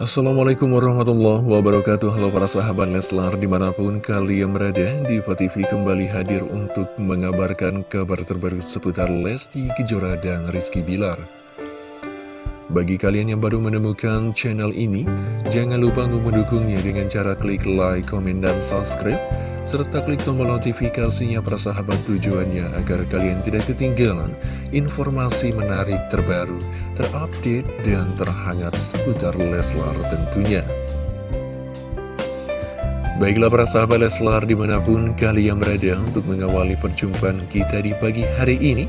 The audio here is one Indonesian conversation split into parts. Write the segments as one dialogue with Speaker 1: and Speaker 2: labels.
Speaker 1: Assalamualaikum warahmatullahi wabarakatuh. Halo para sahabat Leslar di mana pun kalian berada Diva TV kembali hadir untuk mengabarkan kabar terbaru seputar Lesti Kejora dan Rizky Bilar. Bagi kalian yang baru menemukan channel ini Jangan lupa untuk mendukungnya dengan cara klik like, komen, dan subscribe serta klik tombol notifikasinya persahabat tujuannya agar kalian tidak ketinggalan informasi menarik terbaru, terupdate, dan terhangat seputar Leslar tentunya. Baiklah para sahabat Leslar di mana pun kalian berada untuk mengawali perjumpaan kita di pagi hari ini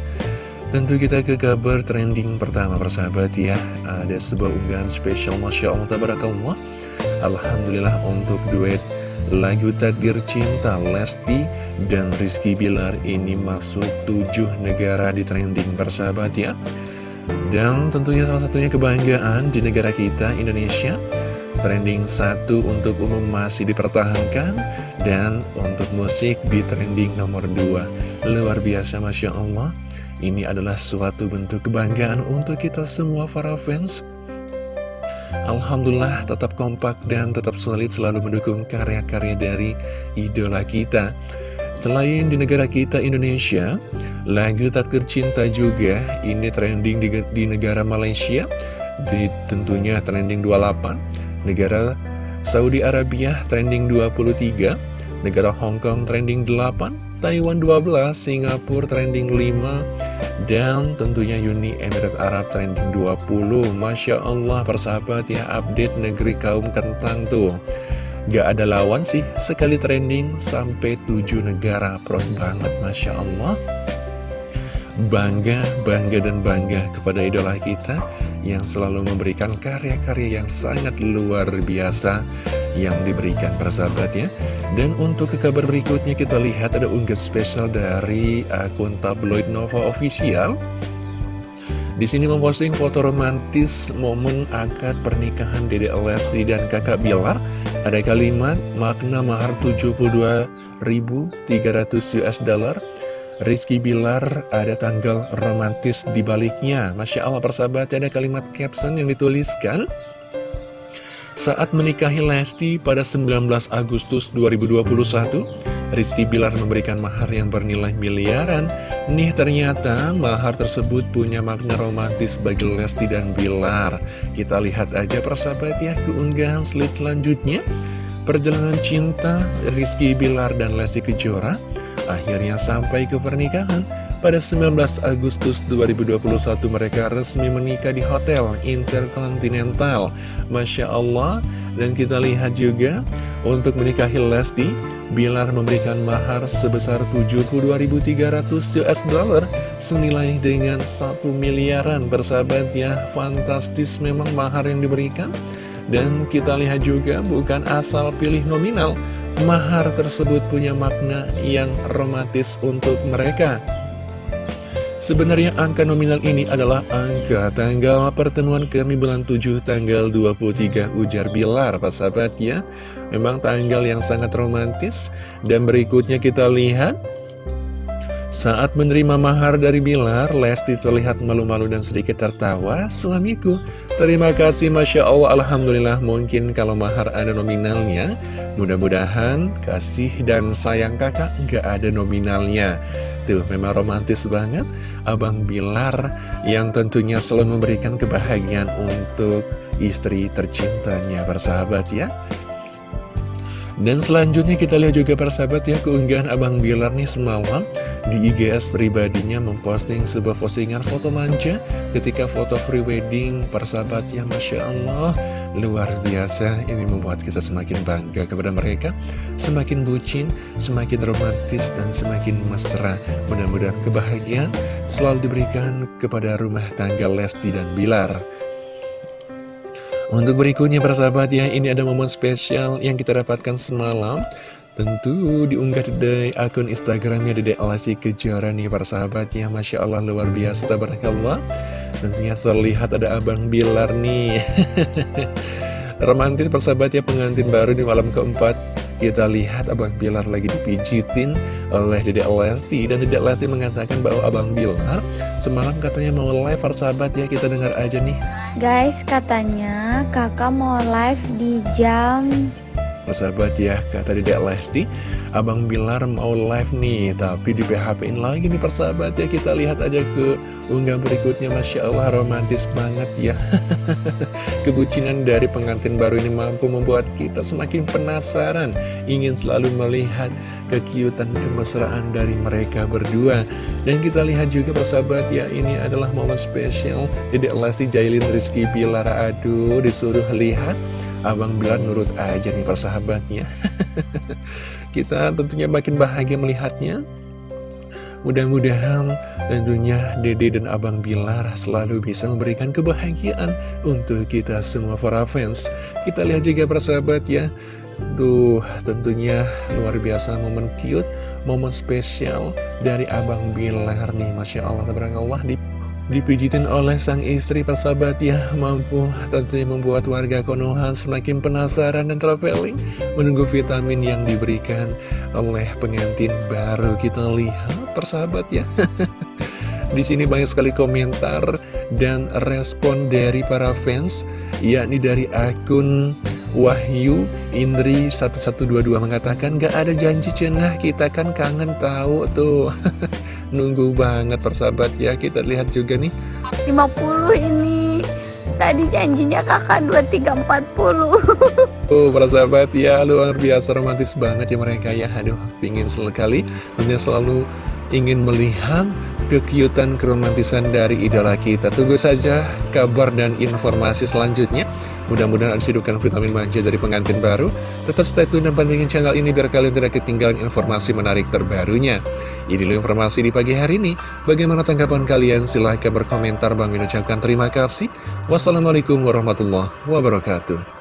Speaker 1: Tentu kita ke kabar trending pertama persahabat ya Ada sebuah unggahan spesial Masya Allah Tabarakallah Alhamdulillah untuk duet Lagu Takdir Cinta Lesti dan Rizky Bilar ini masuk tujuh negara di trending persahabat ya. Dan tentunya salah satunya kebanggaan di negara kita Indonesia. Trending satu untuk umum masih dipertahankan Dan untuk musik di trending nomor dua. Luar biasa Masya Allah. Ini adalah suatu bentuk kebanggaan untuk kita semua para fans Alhamdulillah tetap kompak dan tetap solid selalu mendukung karya-karya dari idola kita. Selain di negara kita Indonesia, lagu Takdir Cinta juga ini trending di, di negara Malaysia. Di Tentunya trending 28 Negara Saudi Arabia trending 23 Negara Hong Kong trending 8 Taiwan 12 Singapura trending 5 dan tentunya Uni Emirat Arab trending 20 Masya Allah persahabat ya update negeri kaum kentang tuh. Gak ada lawan sih sekali trending sampai 7 negara pro banget Masya Allah. Bangga, bangga dan bangga kepada idola kita yang selalu memberikan karya-karya yang sangat luar biasa yang diberikan persahabat ya dan untuk ke kabar berikutnya kita lihat ada unggah spesial dari akun tabloid Nova Official. Di sini memposting foto romantis momen akad pernikahan Dede Lesti dan kakak Bilar. Ada kalimat makna mahar 72.300 US dollar. Rizky Bilar ada tanggal romantis di baliknya. Masya Allah persahabat ada kalimat caption yang dituliskan. Saat menikahi Lesti pada 19 Agustus 2021, Rizky Bilar memberikan mahar yang bernilai miliaran. Nih ternyata mahar tersebut punya makna romantis bagi Lesti dan Bilar. Kita lihat aja persahabat ya keunggahan slide selanjutnya. Perjalanan cinta Rizky Bilar dan Lesti Kejora akhirnya sampai ke pernikahan. Pada 19 Agustus 2021 mereka resmi menikah di Hotel Intercontinental. Masya Allah. Dan kita lihat juga untuk menikahi Lesti Bilar memberikan mahar sebesar 72.300 US dollar Senilai dengan 1 miliaran. Bersahabat ya Fantastis memang mahar yang diberikan. Dan kita lihat juga bukan asal pilih nominal Mahar tersebut punya makna yang romantis untuk mereka. Sebenarnya angka nominal ini adalah angka tanggal pertemuan kami bulan 7 tanggal 23 ujar Bilar Pak sahabat ya Memang tanggal yang sangat romantis. Dan berikutnya kita lihat saat menerima mahar dari Bilar, Lesti terlihat malu-malu dan sedikit tertawa. Suamiku, terima kasih Masya Allah, Alhamdulillah mungkin kalau mahar ada nominalnya. Mudah-mudahan kasih dan sayang kakak nggak ada nominalnya. Tuh, memang romantis banget. Abang Bilar yang tentunya selalu memberikan kebahagiaan untuk istri tercintanya, bersahabat ya. Dan selanjutnya kita lihat juga persahabat ya keunggahan Abang Bilar nih semalam di IGS pribadinya memposting sebuah postingan foto manja ketika foto free wedding persahabat ya Masya Allah. Luar biasa ini membuat kita semakin bangga kepada mereka. Semakin bucin, semakin romantis dan semakin mesra. Mudah-mudahan kebahagiaan selalu diberikan kepada rumah tangga Lesti dan Bilar untuk berikutnya persahabat ya, ini ada momen spesial yang kita dapatkan semalam. Tentu diunggah di akun Instagramnya Dede Alasi Kejora nih persahabat ya. Masya Allah luar biasa tabarakallah. Tentunya terlihat ada Abang Bilar nih. Romantis persahabat ya pengantin baru di malam keempat Kita lihat Abang Bilar lagi dipijitin oleh Dedek Lesti. Dan Dedek Lesti mengatakan bahwa Abang Bilar semalam katanya mau live persahabat ya. Kita dengar aja nih.
Speaker 2: Guys katanya kakak mau live di jam
Speaker 1: Persahabat ya, kata Dedek Lesti. Abang Bilar mau live nih Tapi di PHP-in lagi nih persahabat ya. Kita lihat aja ke unggah berikutnya. Masya Allah romantis banget ya. Kebucinan dari pengantin baru ini mampu membuat kita semakin penasaran. Ingin selalu melihat kekiutan kemesraan dari mereka berdua. Dan kita lihat juga persahabat ya Ini adalah momen spesial Dedek Lesti Jailin Rizky Bilar. Aduh disuruh lihat Abang Bilar nurut aja nih persahabatnya Kita tentunya makin bahagia melihatnya. Mudah-mudahan tentunya Dede dan Abang Bilar selalu bisa memberikan kebahagiaan untuk kita semua para fans. Kita lihat juga persahabat ya. Duh, tentunya luar biasa momen cute, momen spesial dari Abang Bilar nih. Masya Allah, Allah di dipijitin oleh sang istri persahabat ya mampu. Tentunya membuat warga Konoha semakin penasaran dan traveling menunggu vitamin yang diberikan oleh pengantin baru. Kita lihat persahabat ya. Di sini banyak sekali komentar dan respon dari para fans yakni dari akun Wahyu Indri 1122 mengatakan gak ada janji cenah kita kan kangen tahu tuh. Nunggu banget persahabat ya. Kita lihat juga nih.
Speaker 2: 50 ini. Tadi janjinya kakak 2340
Speaker 1: Oh persahabat ya. Luar biasa romantis banget ya mereka ya. Aduh pingin sekali. Tentunya selalu ingin melihat kekiutan keromantisan dari idola kita Tunggu saja kabar dan informasi selanjutnya Mudah-mudahan ada sidukan vitamin manja dari pengantin baru. Tetap stay tune dan pantengin channel ini biar kalian tidak ketinggalan informasi menarik terbarunya. Ini dulu informasi di pagi hari ini. Bagaimana tanggapan kalian? Silahkan berkomentar. Bang ucapkan terima kasih. Wassalamualaikum warahmatullahi wabarakatuh.